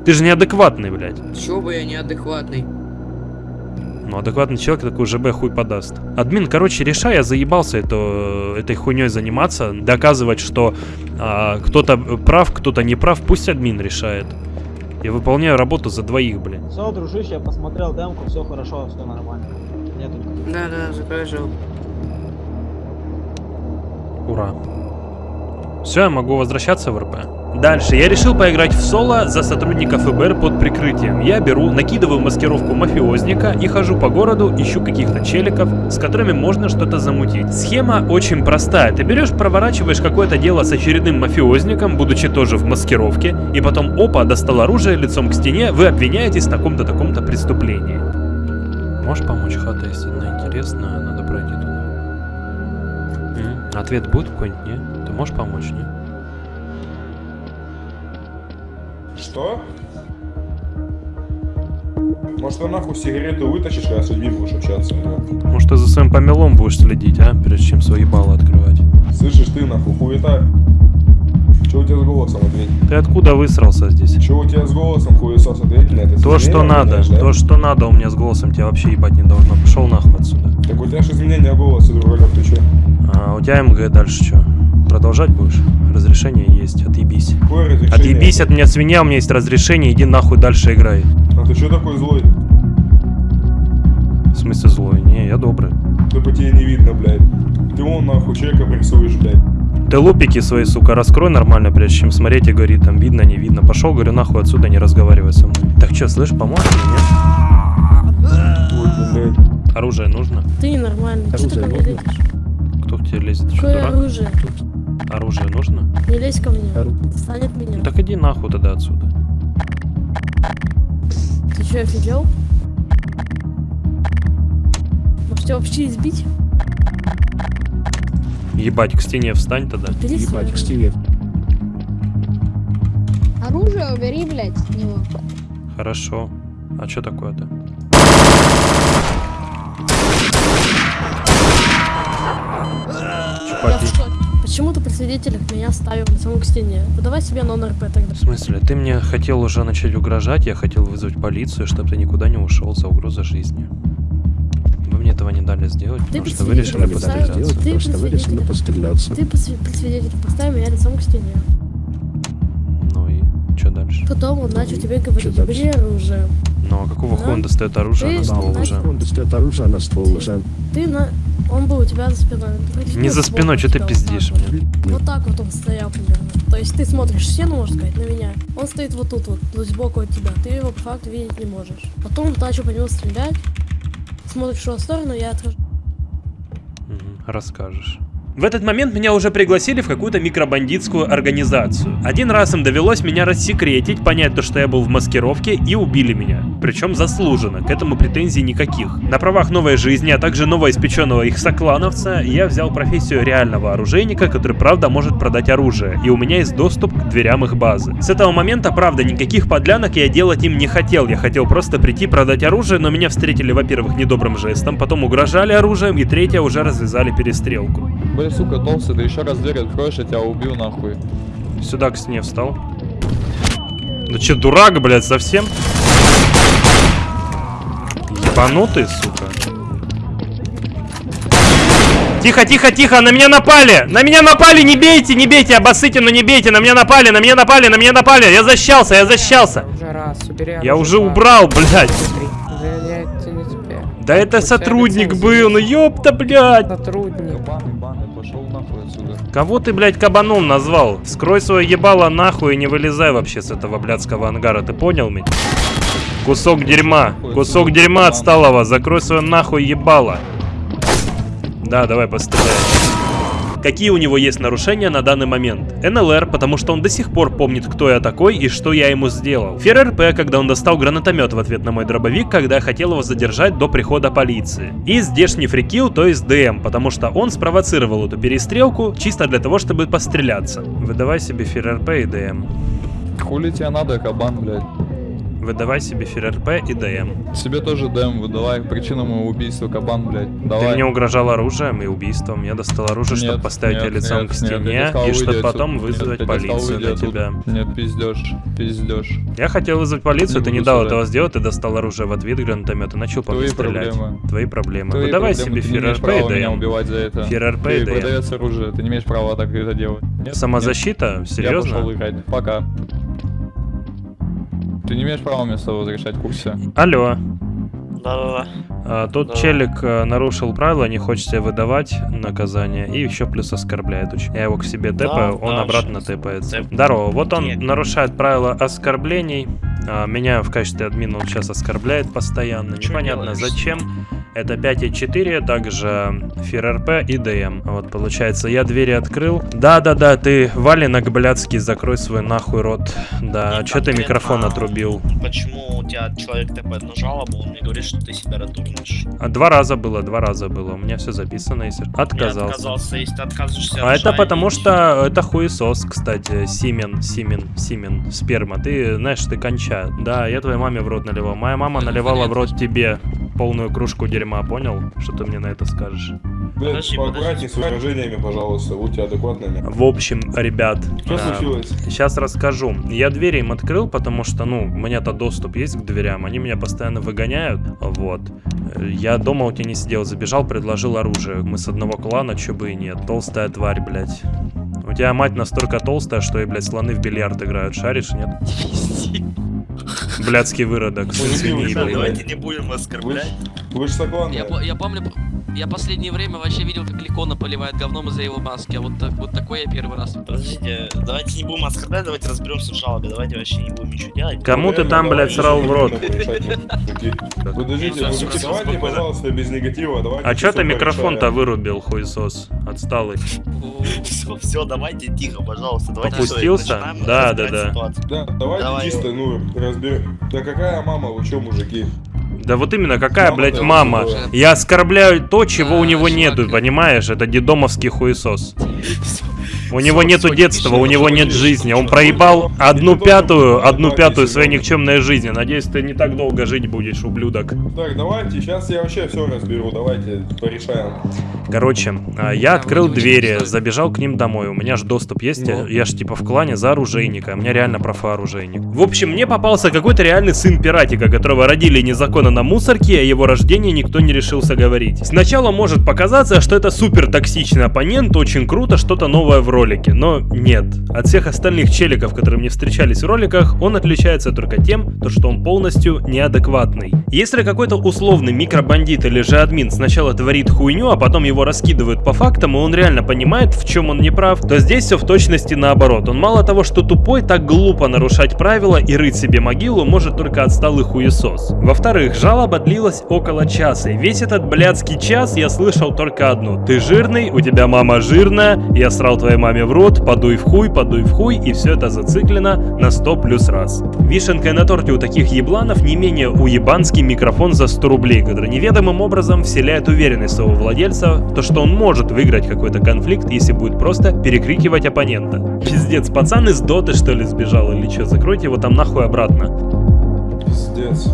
Ты же неадекватный, блядь. Чё бы я неадекватный? Ну, адекватный человек такой ЖБ хуй подаст. Админ, короче, решай, я заебался это, этой хуйней заниматься, доказывать, что а, кто-то прав, кто-то не прав, пусть админ решает. Я выполняю работу за двоих, блин. Все, дружище, я посмотрел демку, все хорошо, все нормально. Нету Да, да, жалобу. Ура. Все, я могу возвращаться в РП. Дальше. Я решил поиграть в соло за сотрудника ФБР под прикрытием. Я беру, накидываю маскировку мафиозника и хожу по городу, ищу каких-то челиков, с которыми можно что-то замутить. Схема очень простая. Ты берешь, проворачиваешь какое-то дело с очередным мафиозником, будучи тоже в маскировке, и потом, опа, достал оружие лицом к стене, вы обвиняетесь в таком-то таком-то преступлении. Можешь помочь, хата, если она интересная, надо пройти туда. М, Ответ будет какой-нибудь, не? Можешь помочь, не? Что? Может, ты нахуй сигарету вытащишь, когда с людьми будешь общаться? а? Может, ты за своим помелом будешь следить, а? Прежде чем свои баллы открывать. Слышишь ты нахуй, хуета? Че у тебя с голосом, ответь? Ты откуда высрался здесь? Че у тебя с голосом, хуесос, ответь на это? То, что надо. знаешь, да? То, что надо у меня с голосом тебя вообще ебать не должно. Пошел нахуй отсюда. Так у тебя же изменения голоса, другалек, ты че? А у тебя МГ дальше что? Продолжать будешь? Разрешение есть, отъебись. Какое разрешение? Отъебись от меня, свинья, у меня есть разрешение, иди нахуй дальше играй. А ты че такой злой? В смысле злой? Не, я добрый. Да по тебе не видно, блядь. Ты вон нахуй человека прессуешь, блядь. Ты лупики свои, сука, раскрой нормально, прежде чем смотреть и говорить, там видно, не видно. Пошел, говорю, нахуй отсюда, не разговаривай со мной. Так что, слышь, поможешь или нет? Ой, блядь. Оружие нужно? Ты ненормальный. Что ты ко мне лезешь? Кто к тебе лезет? Что, Какое дурак? Оружие? Нужно? Не лезь ко мне. Отстань от меня. Ну так иди нахуй тогда отсюда. Ты что, офигел? Может тебя вообще избить? Ебать, к стене встань тогда. Бери свое. Оружие убери, блядь, от него. Хорошо. А что такое-то? Я в шоке. Почему ты при свидетелях меня ставил лицом к стене? Подавай себе нон-РП тогда. В смысле? Ты мне хотел уже начать угрожать, я хотел вызвать полицию, чтобы ты никуда не ушел за угрозой жизни. Вы мне этого не дали сделать, Ты потому что вы решили постреляться. ты при свидетелях, постреляться. ты при сви- при свидетелях поставил меня лицом к стене. Ну и что дальше? Потом он начал тебе говорить, бери оружие. Ну а какого хуя он Да. достает оружие Ты на ствол уже? Он достает оружие на ствол уже. Ты на... Он был у тебя за спиной. Ты Не за спиной, что ты пиздишь вот. мне? Вот так вот он стоял примерно. То есть ты смотришь стену, можно сказать, на меня. Он стоит вот тут вот, есть сбоку от тебя. Ты его по факту видеть не можешь. Потом начал по нему стрелять. Смотришь в сторону, я отхожу. Мгм, Расскажешь. В этот момент меня уже пригласили в какую-то микробандитскую организацию. Один раз им довелось меня рассекретить, понять то, что я был в маскировке, и убили меня. Причем заслуженно, к этому претензий никаких. На правах новой жизни, а также новоиспеченного их соклановца, я взял профессию реального оружейника, который правда может продать оружие, и у меня есть доступ к дверям их базы. С этого момента, правда, никаких подлянок я делать им не хотел, я хотел просто прийти продать оружие, но меня встретили, во-первых, недобрым жестом, потом угрожали оружием, и третье, уже развязали перестрелку. Блин, сука, толстый, ты еще раз дверь откроешь, я тебя убью нахуй. Сюда к стене встал. Ну че, дурак, блядь, совсем? Ебанутый, сука. Тихо, тихо, тихо, на меня напали! На меня напали, не бейте, не бейте, обоссыте, но не бейте, на меня напали, на меня напали, на меня напали, я защищался, я защищался. Уже раз, убери Я уже убрал, блядь. Да это У тебя сотрудник был, ну ёпта, блядь. Сотрудник. Кабан, ебаный, пошел нахуй отсюда. Кого ты, блядь, кабаном назвал? Скрой свое ебало нахуй и не вылезай вообще с этого блядского ангара, ты понял меня? Кусок дерьма, кусок дерьма отсталого, закрой свое нахуй ебало. Да, давай постреляй. Какие у него есть нарушения на данный момент? НЛР, потому что он до сих пор помнит, кто я такой и что я ему сделал. ФРРП, когда он достал гранатомет в ответ на мой дробовик, когда я хотел его задержать до прихода полиции. И здешний free kill, то есть ДМ, потому что он спровоцировал эту перестрелку чисто для того, чтобы постреляться. Выдавай себе ФРРП и ДМ. Хули тебе надо, кабан, блядь? Выдавай себе ФРРП и ДМ. Себе тоже дэм выдавай, причина моего убийства, кабан, блядь. Ты Давай. мне угрожал оружием и убийством. Я достал оружие, чтобы Нет, поставить тебя нет, лицом нет, к нет, стене достал, и чтобы потом Нет, вызвать достал, полицию на тебя. Нет, пиздешь, пиздешь. Я хотел вызвать полицию, Не ты не дал сюда. этого сделать, ты достал оружие в ответ гранатомет и начал по мне стрелять. проблемы. Твои проблемы. Твои Выдавай проблемы, себе ты ФРРП и ДМ. убивать за это. ФРРП и Ты ДМ. продавец оружия, ты не имеешь права так это делать. Нет, Самозащита? нет. Я пошел Серьезно? играть. Пока. Ты не имеешь права мне с тобой возвращать в курсе. Алло. Да-да-да. А, Тут Да. челик а, нарушил правила, не хочет себе выдавать наказание и еще плюс оскорбляет очень. Я его к себе тэпаю, он да, обратно щас. тэпается. Тэп. Здорово, вот он Нет. нарушает правила оскорблений. А, Меня в качестве админа он сейчас оскорбляет постоянно. Чё Непонятно делаешь? зачем. Это 5.4, также ФРРП и ДМ. Вот, получается, я двери открыл. Да-да-да, ты, валенок блядский, закрой свой нахуй рот. Да, Не что ты микрофон отрубил? Почему у тебя человек тэпает на жалобу, он мне говорит, что ты себя ратуешь. А, Два раза было, два раза было. У меня все записано, если... Я Отказался. отказался, если ты отказываешься А от это потому что это хуесос, кстати, Симен, Симен, Симен, сперма. Ты, знаешь, ты конча. Да, я твоей маме в рот наливал. Моя мама наливала в рот тебе полную кружку дерьма, понял? Что ты мне на это скажешь? Блин, Подожди, поаккуратнее с выражениями, пожалуйста, будьте адекватными. В общем, ребят, Что случилось? сейчас расскажу. Я двери им открыл, потому что, ну, у меня-то доступ есть к дверям. Они меня постоянно выгоняют. Вот. Я дома у тебя не сидел, забежал, предложил оружие. Мы с одного клана, чё бы и нет. Толстая тварь, блядь. У тебя мать настолько толстая, что и, блядь, слоны в бильярд играют. Шаришь, нет? Блядский выродок. Давайте не будем оскорблять. вы же сокланные. Я, по- я помню, я последнее время вообще видел, как Ликона поливает говном из-за его маски, а вот, так, вот такой я первый раз. Подождите, давайте не будем оскорблять, давайте разберемся в жалобе, давайте вообще не будем ничего делать. Кому ты там, блядь, срал в рот? Подождите, мужики, давайте, пожалуйста, без негатива, давайте. А чё ты микрофон-то вырубил, хуесос? Отсталый. Все, все, давайте тихо, пожалуйста. Давайте Попустился? Да, да, да. Да, давайте Давай. чисто, ну, разберем. Да какая мама, вы чё, мужики? Да вот именно, какая, Мама блядь, твоя мама? Я оскорбляю то, чего Да, у него нету, понимаешь? Это дедомовский хуесос. У него нету детства, у него нет жизни. Он проебал одну пятую, одну пятую своей никчемной жизни. Надеюсь, ты не так долго жить будешь, ублюдок. Так, давайте, сейчас я вообще все разберу, давайте порешаем. Короче, а, я открыл двери, забежал к ним домой. У меня же доступ есть, я- я ж типа в клане за оружейника. У меня реально профа оружейник. В общем, мне попался какой-то реальный сын пиратика, которого родили незаконно на мусорке, а о его рождении никто не решился говорить. Сначала может показаться, что это супер токсичный оппонент, очень круто, что-то новое в ролике. Но нет. От всех остальных челиков, которые мне встречались в роликах, он отличается только тем, то, что он полностью неадекватный. Если какой-то условный микробандит или же админ сначала творит хуйню, а потом его раскидывают по фактам, и он реально понимает, в чем он не прав, то здесь все в точности наоборот. Он мало того, что тупой, так глупо нарушать правила и рыть себе могилу может только отсталый хуесос. Во-вторых, жалоба длилась около часа, и весь этот блядский час я слышал только одну. Ты жирный, у тебя мама жирная, я срал твоей маме в рот, подуй в хуй, подуй в хуй, и все это зациклено на 100 плюс раз. Вишенкой на торте у таких ебланов не менее уебанский микрофон за 100 рублей, который неведомым образом вселяет уверенность своего владельца, то что он может выиграть какой-то конфликт, если будет просто перекрикивать оппонента. Пиздец, пацан из доты что ли сбежал или что, закройте его там нахуй обратно. Пиздец.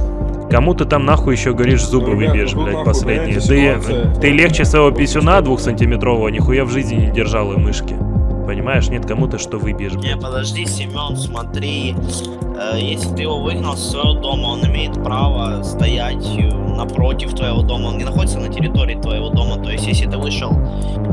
Кому ты там нахуй еще говоришь зубы выбьешь, блядь, последние? Ты, ты легче своего писюна двухсантиметрового нихуя в жизни не держал и мышки. Понимаешь, нет кому-то что выбьешь, Не, подожди, Семен, смотри. Э, если ты его выгнал с своего дома, он имеет право стоять э, напротив твоего дома. Он не находится на территории твоего дома. То есть, если ты вышел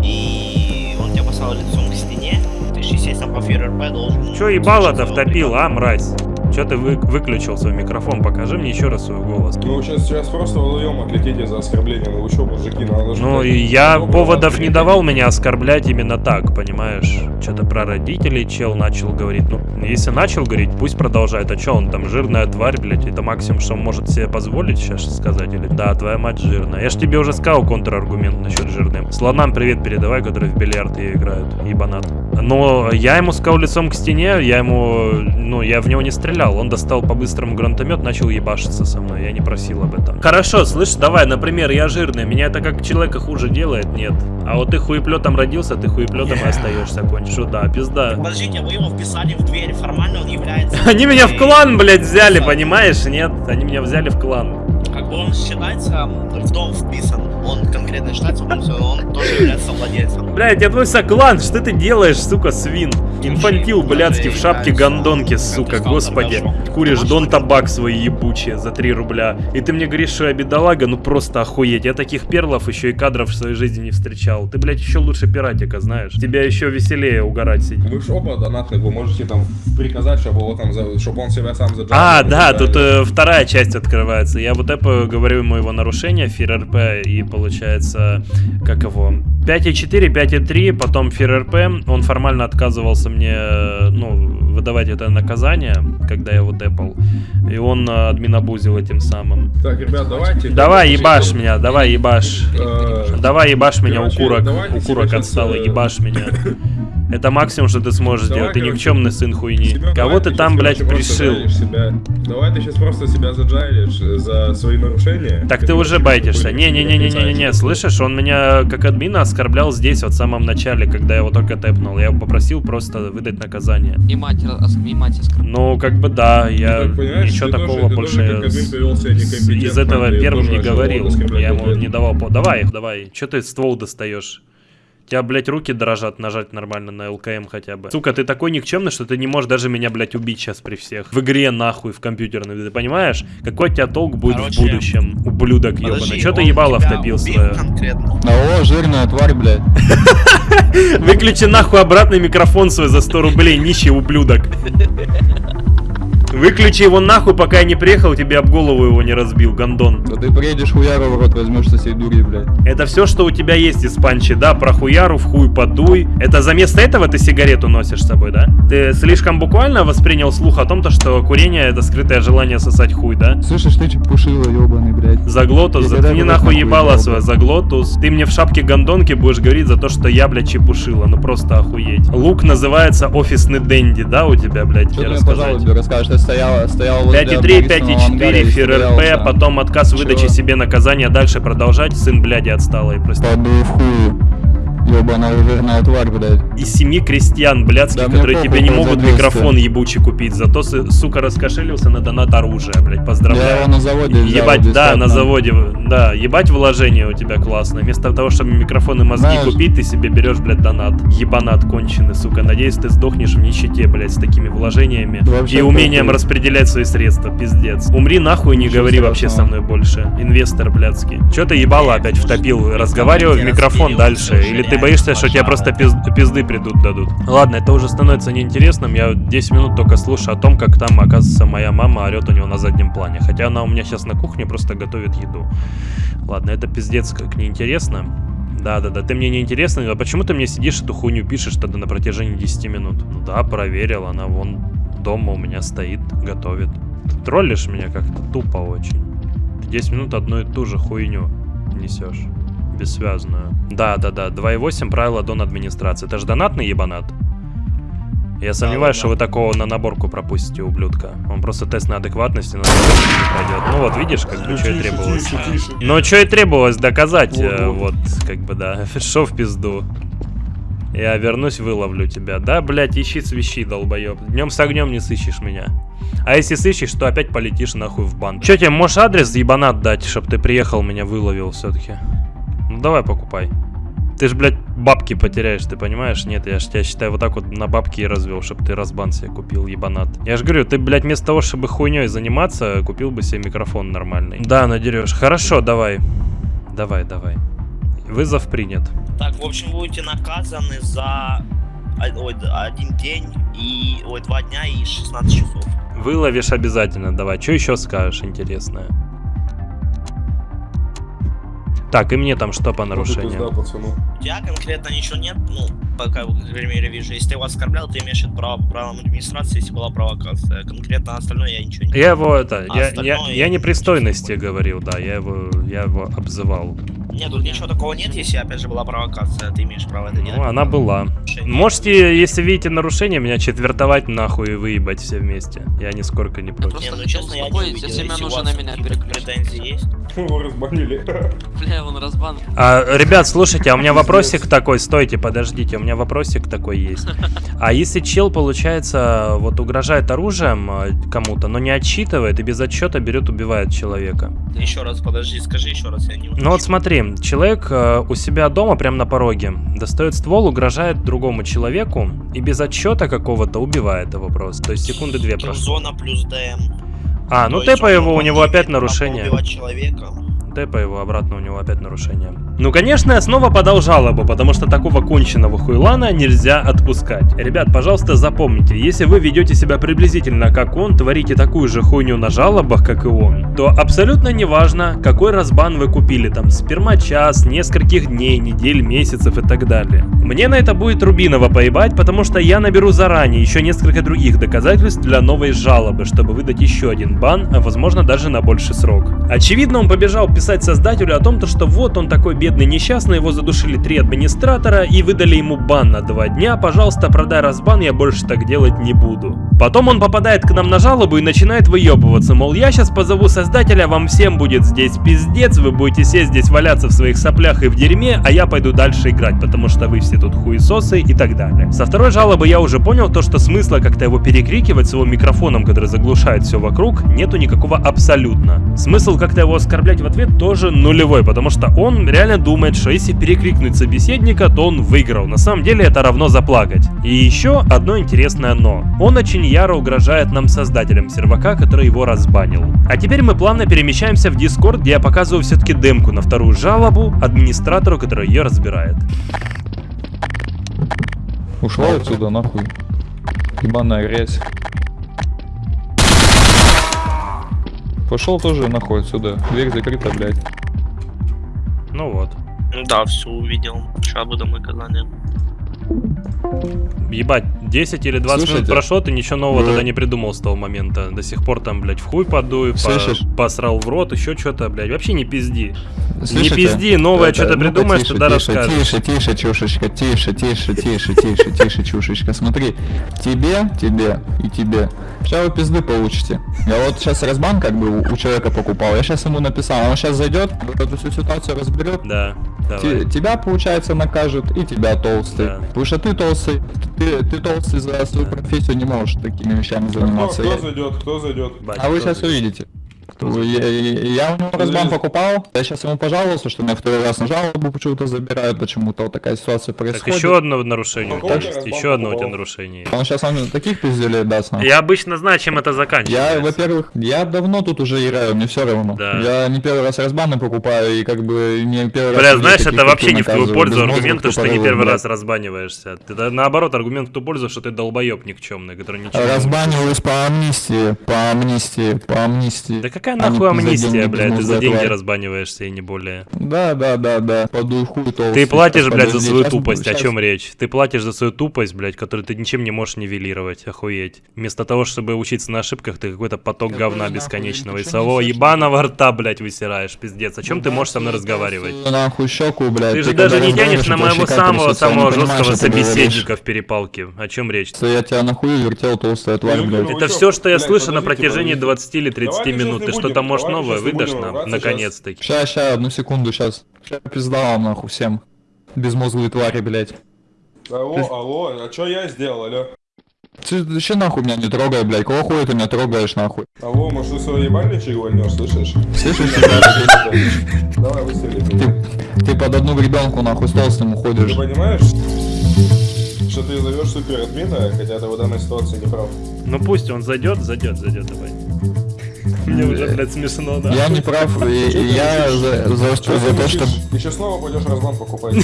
и он тебя поставил лицом к стене, ты же, естественно, по ФРРП должен... Че ебало-то втопил, а, мразь? Че ты вы- выключил свой микрофон? Покажи мне еще раз свой голос. Ну, сейчас, сейчас просто вдвоем отлетите за оскорбление. Ну, вы что, мужики, надо же... Ну, я добро поводов не давал меня оскорблять именно так, понимаешь? Что-то про родителей чел начал говорить. Ну, если начал говорить, пусть продолжает. А что он там, жирная тварь, блядь? Это максимум, что он может себе позволить сейчас сказать? Или да, твоя мать жирная. Я ж тебе уже сказал контраргумент насчет жирным. Слонам привет передавай, которые в бильярд и играют. Ебанат. Но я ему сказал лицом к стене, я ему, ну, я в него не стрелял. Он достал по-быстрому гранатомет, начал ебашиться со мной. Я не просил об этом. Хорошо, слышь, давай, например, я жирный. Меня это как человека хуже делает? Нет. А вот ты хуеплетом родился, ты хуеплетом и остаешься, кончишь. Да, пизда. Подождите, вы его вписали в дверь. Формально он является... Они меня в клан, блядь, взяли, понимаешь? Нет, они меня взяли в клан. Как бы он считается в дом вписан. Он конкретно считается, он, он тоже является владельцем. Блядь, я твой соклан, что ты делаешь, сука, свин? Инфантил, блядский, в шапке гондонки, сука, господи. Куришь дон табак свои ебучие за 3 рубля. И ты мне говоришь, что я бедолага, ну просто охуеть. Я таких перлов еще и кадров в своей жизни не встречал. Ты, блядь, еще лучше пиратика, знаешь. Тебя еще веселее угорать сидеть. Вы ж оба донатных, вы можете там приказать, чтобы его там, за- чтобы он себя сам заджал. А, да, тут э, вторая часть открывается. Я вот это говорю ему его нарушение, ФИРРП, и получается, как его, 5.4, 5.3, потом ФИРРП, он формально отказывался мне, э, ну, выдавать это наказание, когда я его депал, и он э, админобузил этим самым. Так, ребят, давайте... Давай ебашь меня, давай ебашь. Э, Давай ебашь меня, укурок, укурок э, ебашь меня. Это максимум, что ты сможешь Давай, сделать, ты никчемный сын хуйни. Семен, Кого давай ты там, блядь, пришил? себя. Давай ты сейчас просто себя заджайлишь за свои нарушения. Так ты уже байтишься. Не-не-не-не-не-не, слышишь, он меня как админа оскорблял здесь вот в самом начале, когда я его только тэпнул. Я его попросил просто выдать наказание. И мать, и мать оскорбила. Ну, как бы да, я ничего такого больше себя из этого первым не говорил. Я ему не давал по... Давай, давай, что ты ствол достаешь? Тебя, блядь, руки дрожат нажать нормально на ЛКМ хотя бы. Сука, ты такой никчемный, что ты не можешь даже меня, блядь, убить сейчас при всех. В игре нахуй, в компьютерной, ты понимаешь? Какой у тебя толк будет Короче, в будущем, ублюдок ебаный? Подожди, Что ты ебало втопил свое? конкретно. О, жирная тварь, блядь. Выключи нахуй обратный микрофон свой за 100 рублей, нищий ублюдок. Выключи его нахуй, пока я не приехал, тебе об голову его не разбил, гондон. Да ты приедешь хуяру в рот возьмешь со всей дури, блядь. Это все, что у тебя есть из панчи, да? Про хуяру, в хуй подуй. Это за место этого ты сигарету носишь с собой, да? Ты слишком буквально воспринял слух о том, то, что курение это скрытое желание сосать хуй, да? Слышишь, ты чепушила, ебаный, блядь. Заглотус, Я заткни нахуй нахуй ебало ебал, свое, заглотус. Ты мне в шапке гондонки будешь говорить за то, что я, блядь, чепушила. Ну просто охуеть. Лук называется офисный дэнди, да, у тебя, блядь, Что мне, рассказать? пожалуйста, расскажешь? Стояла, стояла возле 5.3, Борисового ангара 5.4, и ФРРП, потом отказ Чего? себе наказания, дальше продолжать, сын бляди отсталый, прости. Падаю в ебаная жирная тварь, блядь. Из семьи крестьян блядских, Да которые тебе не могут 200. микрофон ебучий купить, зато, сука, раскошелился на донат оружия, блядь, Я поздравляю. его на заводе взял Ебать, да, бесплатно. на заводе, да, ебать вложение у тебя классно. Вместо того, чтобы микрофон и мозги Знаешь- купить, ты себе берешь, блядь, донат. Ебанат конченый, сука. Надеюсь, ты сдохнешь в нищете, блядь, с такими вложениями. Вообще и умением похуй. распределять свои средства, пиздец. Умри нахуй, не Ничего говори вообще со страшного. мной больше. Инвестор, блядский. Чё ты ебало опять втопил? Разговаривай в микрофон дальше. Или ты боишься, что тебе просто пиз- пизды придут дадут? Ладно, это уже становится неинтересным. Я 10 минут только слушаю о том, как там, оказывается, моя мама орет у него на заднем плане. Хотя она у меня сейчас на кухне просто готовит еду. Ладно, это пиздец как неинтересно. Да-да-да, ты мне не интересно, а почему ты мне сидишь эту хуйню пишешь тогда на протяжении 10 минут? Ну да, проверил, она вон дома у меня стоит, готовит. Ты троллишь меня как-то тупо очень. Ты 10 минут одну и ту же хуйню несешь. Бессвязную. Да-да-да, 2.8 правила дон администрации. Это же донатный ебанат? Я сомневаюсь, что вы такого на наборку пропустите, ублюдка. Он просто тест на адекватность и на пройдет. Ну вот, видишь, как бы, что и требовалось. Ну, что и требовалось доказать, э, вот, как бы, да. Шо в пизду. Я вернусь, выловлю тебя. Да, блядь, ищи свищи, долбоеб. Днем с огнем не сыщешь меня. А если сыщешь, то опять полетишь нахуй в банк. Че тебе, можешь адрес ебанат дать, чтоб ты приехал, меня выловил все-таки? Ну давай покупай. Ты ж, блядь, бабки потеряешь, ты понимаешь? Нет, я ж тебя считаю вот так вот на бабки и развел, чтобы ты разбан себе купил, ебанат. Я ж говорю, ты, блядь, вместо того, чтобы хуйней заниматься, купил бы себе микрофон нормальный. Да, надерешь. Хорошо, давай. Давай, давай. Вызов принят. Так, в общем, будете наказаны за о- ой, один день и ой, два дня и 16 часов. Выловишь обязательно, давай. Что еще скажешь интересное? Так, и мне там что по нарушениям? пацану. У тебя конкретно ничего нет, ну, пока, по крайней мере, вижу. Если ты его оскорблял, ты имеешь это право по правилам администрации, если была провокация. Конкретно остальное я ничего не... Я его это, А я, я я непристойности говорил, да, я его, я его обзывал. Нет, тут ничего такого нет, если, опять же, была провокация, ты имеешь право это делать. Ну, она была. Можете, если видите нарушение, меня четвертовать нахуй и выебать все вместе. Я нисколько не против. Не, ну честно, я не увидел, если нужно на меня претензии есть. Его разбанили. Бля, он разбан. А, ребят, слушайте, а у меня вопросик такой, стойте, подождите, у меня вопросик такой есть. А если чел, получается, вот угрожает оружием э, кому-то, но не отчитывает и без отчета берет, убивает человека? Еще раз, подожди, скажи еще раз, я не Ну вот смотри, человек э, у себя дома, прямо на пороге, достает ствол, угрожает другому человеку и без отчета какого-то убивает его просто. То есть секунды две прошло. Зона плюс ДМ. А, ну тэпа его, у него опять нарушение. человека. Тэпа его обратно, у него опять нарушение. Ну, конечно, я снова подал жалобу, потому что такого конченого хуйлана нельзя отпускать. Ребят, пожалуйста, запомните, если вы ведете себя приблизительно как он, творите такую же хуйню на жалобах, как и он, то абсолютно неважно, какой разбан вы купили, там, спермочас, нескольких дней, недель, месяцев и так далее. Мне на это будет Рубинова поебать, потому что я наберу заранее еще несколько других доказательств для новой жалобы, чтобы выдать еще один бан, а возможно даже на больший срок. Очевидно, он побежал писать создателю о том, то, что вот он такой бедный несчастный, его задушили три администратора и выдали ему бан на два дня, пожалуйста, продай разбан, я больше так делать не буду. Потом он попадает к нам на жалобу и начинает выебываться, мол, я сейчас позову создателя, вам всем будет здесь пиздец, вы будете сесть здесь валяться в своих соплях и в дерьме, а я пойду дальше играть, потому что вы все тут хуесосы и так далее. Со второй жалобы я уже понял то, что смысла как-то его перекрикивать с его микрофоном, который заглушает все вокруг, нету никакого абсолютно. Смысл как-то его оскорблять в ответ тоже нулевой, потому что он реально думает, что если перекрикнуть собеседника, то он выиграл. На самом деле это равно заплакать. И еще одно интересное но. Он очень яро угрожает нам создателям сервака, который его разбанил. А теперь мы плавно перемещаемся в Discord, где я показываю все-таки демку на вторую жалобу администратору, который ее разбирает. Ушла отсюда, нахуй. Ебаная грязь. Пошел тоже нахуй отсюда. Дверь закрыта, блядь. Ну вот. Ну да, все увидел. Сейчас буду наказание. Ебать, 10 или 20 минут Слушайте, прошло, ты ничего нового вы- тогда не придумал с того момента. До сих пор там, блядь, в хуй подуй, по- посрал в рот, еще что-то, блядь. Вообще не пизди. Слышите? Не пизди, новое Это- что-то ну-ка, придумаешь, тише, тогда тише, расскажешь. Тише, тише, чушечка, тише, тише, тише, тише, тише, чушечка. Смотри, тебе, тебе и тебе. Сейчас вы пизды получите. Я вот сейчас разбан как бы у, у человека покупал. Я сейчас ему написал, он сейчас зайдет, вот эту всю ситуацию разберет. Да, давай. Те- тебя, получается, накажут, и тебя толстый. Да. Потому что ты толстый, ты, ты толстый за свою профессию не можешь такими вещами Кто, заниматься. кто Я- зайдет, кто зайдет? Бать, а вы кто сейчас здесь? увидите. Я, я- я у него разбан покупал, я сейчас ему пожаловался, что меня второй раз на жалобу почему-то забирают, почему-то вот такая ситуация Так происходит. еще одно нарушение у тебя ты есть. Еще одно у тебя нарушение. Он сейчас он таких пизделей даст нам. Я обычно знаю, чем это заканчивается. Я, во-первых, я давно тут уже играю, мне все равно. Да. Я не первый раз разбаны покупаю и как бы не первый раз... Бля, знаешь, это как вообще ты, не в твою пользу аргумент, то, что не тупорылых, первый раз разбаниваешься. Это наоборот аргумент в ту пользу, что ты долбоеб никчемный, который ничего не Разбаниваюсь по амнистии, по амнистии, по амнистии. Да какая А нахуй за амнистия, блядь, ты за деньги разбаниваешься и не более. Да, да, да, да, подуй хуй толстый. Ты платишь, блядь, за свою тупость, о чем речь? Ты платишь за свою тупость, блядь, которую ты ничем не можешь нивелировать, охуеть. Вместо того, чтобы учиться на ошибках, ты какой-то поток говна бесконечного чё своего ебаного рта, блядь, высираешь, пиздец. О чем ты можешь со мной разговаривать? Нахуй щеку, блядь. Ты же даже не тянешь на моего щека самого трясется, я не самого понимаю, жесткого собеседника в перепалке. О чем речь? Я тебя нахуй вертел, толстая тварь, Ну, блядь. ну, Это все, что я слышу на протяжении подождите. 20 или 30 Давайте минут. Ты что-то, может, новое выдашь нам? Наконец-таки. Ща, ща, одну секунду, сейчас. Ща пизда вам, нахуй, всем. Безмозглые твари, блядь. Алло, алло, а что я сделал, алло? Ты вообще нахуй меня не трогай, блядь. Кого хуя ты меня трогаешь, нахуй? Алло, может ты свой ебальничек вольнешь, слышишь? Слышишь, Давай выстрели. ты, ты под одну гребенку, нахуй, с толстым Ты уходишь. понимаешь, что ты зовешь суперадмина, хотя ты в данной ситуации не прав? Ну пусть он зайдет, зайдет, зайдет, давай. Мне уже, блядь, смешно, да? Я не прав, я за, то, что сейчас снова пойдешь разлам покупать.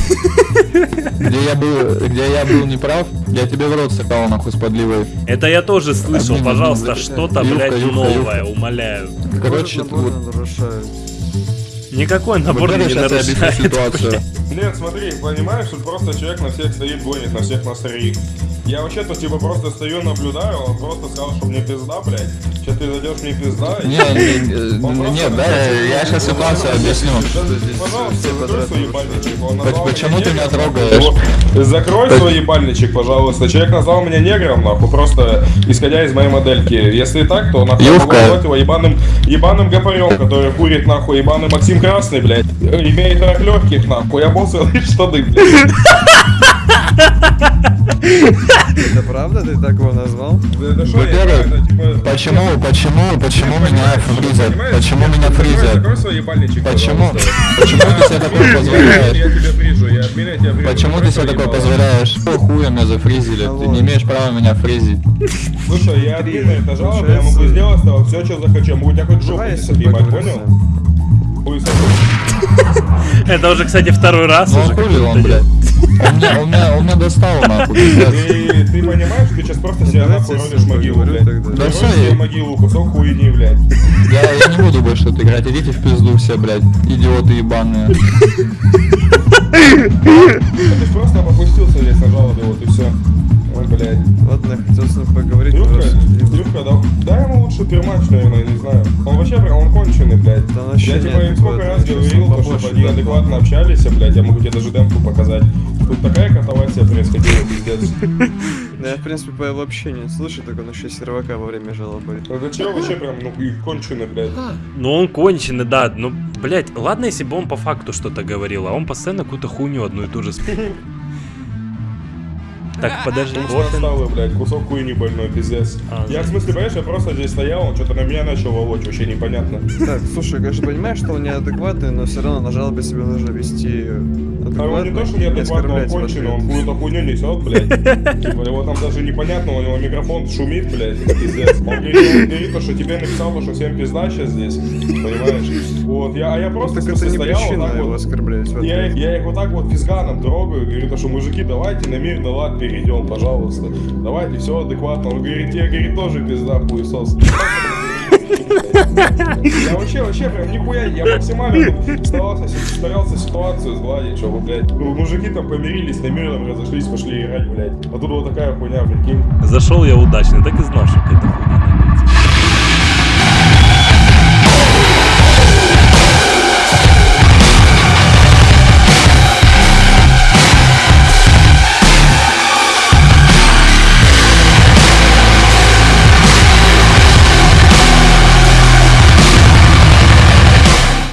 где я был, где я был неправ, я тебе в рот сыкал, нахуй, с подливой. Это я тоже слышал, пожалуйста, что-то, блядь, новое, умоляю. Короче, вот, Никакой набор вот не нарушает. ситуацию. Нет, смотри, понимаешь, тут просто человек на всех стоит, гонит, на всех нас троих. Я вообще-то типа просто стою, наблюдаю, он просто сказал, что мне пизда, блядь. Сейчас ты зайдешь мне пизда. Не, нет, да, я сейчас ситуацию объясню. Ебальничек. Он назвал Почему ты меня трогаешь? Закрой свой ебальничек, пожалуйста. Человек назвал меня негром, нахуй, просто исходя из моей модельки. Если так, то нахуй могу назвать его ебаным, ебаным гопарем, который курит, нахуй, ебаный Максим Красный, блядь. Имеет рак легких, нахуй, я обоссанные штаны, блядь. Это правда ты так его назвал? Я Во-первых, типа... Почему, почему, почему меня фризят? Почему меня фризят? Закрой свой ебальничек, Почему? Почему ты себе такое Я позволяешь? я. Почему ты себе такое позволяешь? Что хуя меня зафризили? Ты не имеешь права меня фризить. Слушай, я админ на это жалоба, я могу сделать с тобой все, что захочу. Я могу тебя хоть жопу поговорим. понял? Это уже, кстати, второй раз Ну хули он, блядь? Он меня, он меня, он меня достал, нахуй. Ты, ты понимаешь, ты сейчас просто себя нахуй я ним могилу, блядь. Ты Да себе я- могилу, кусок хуйни, блядь. Я, я не буду больше тут играть, идите в пизду все, блядь, идиоты ебаные. Ты ж просто попустился здесь на жалобе, вот и все. Ой, блядь. Ладно, я хотел с ним поговорить. Юбка, просто. Юбка, да, дай ему лучше пермач, наверное, не знаю. Он вообще прям, он конченый, блядь. Вообще Я типа им сколько раз говорил, то, чтобы они адекватно общались, блядь, я могу тебе даже демку показать. Тут такая катавасия происходила, пиздец. Да я, в принципе, по его общению слышу, так он еще сервака во время жалобы. Это чё вообще прям, ну, и конченый, блядь. Ну он конченый, да. Ну, блядь, ладно, если бы он по факту что-то говорил, а он постоянно какую-то хуйню одну и ту же сп- Так, подожди. Вот отсталый, блядь, кусок хуйни больной, пиздец. А, я, в смысле, понимаешь, я просто здесь стоял, он что-то на меня начал волочь, вообще непонятно. Так, слушай, конечно, понимаешь, что он неадекватный, но все равно на жалобе себя нужно вести А он не то, что неадекватно, он конченый, он какую-то хуйню несет, блядь. Типа, его там даже непонятно, у него микрофон шумит, блядь, пиздец. Он говорит, то, что тебе написал, то, что всем пизда сейчас здесь, понимаешь? Вот, я, а я просто, Так это не стоял вот причина так его вот. оскорблять Я, я их вот так вот физганом трогаю, говорю, то, что мужики, давайте на мирный лад перейдем, пожалуйста. Давайте, все адекватно. Он говорит, тебе, говорит, тоже пизда, хуесос. Я вообще, вообще прям нихуя, я максимально старался, старался ситуацию сгладить, чтобы, блядь, ну, мужики там помирились, на мирном разошлись, пошли играть, блядь. А тут вот такая хуйня, прикинь. Зашел я удачно, так и знал.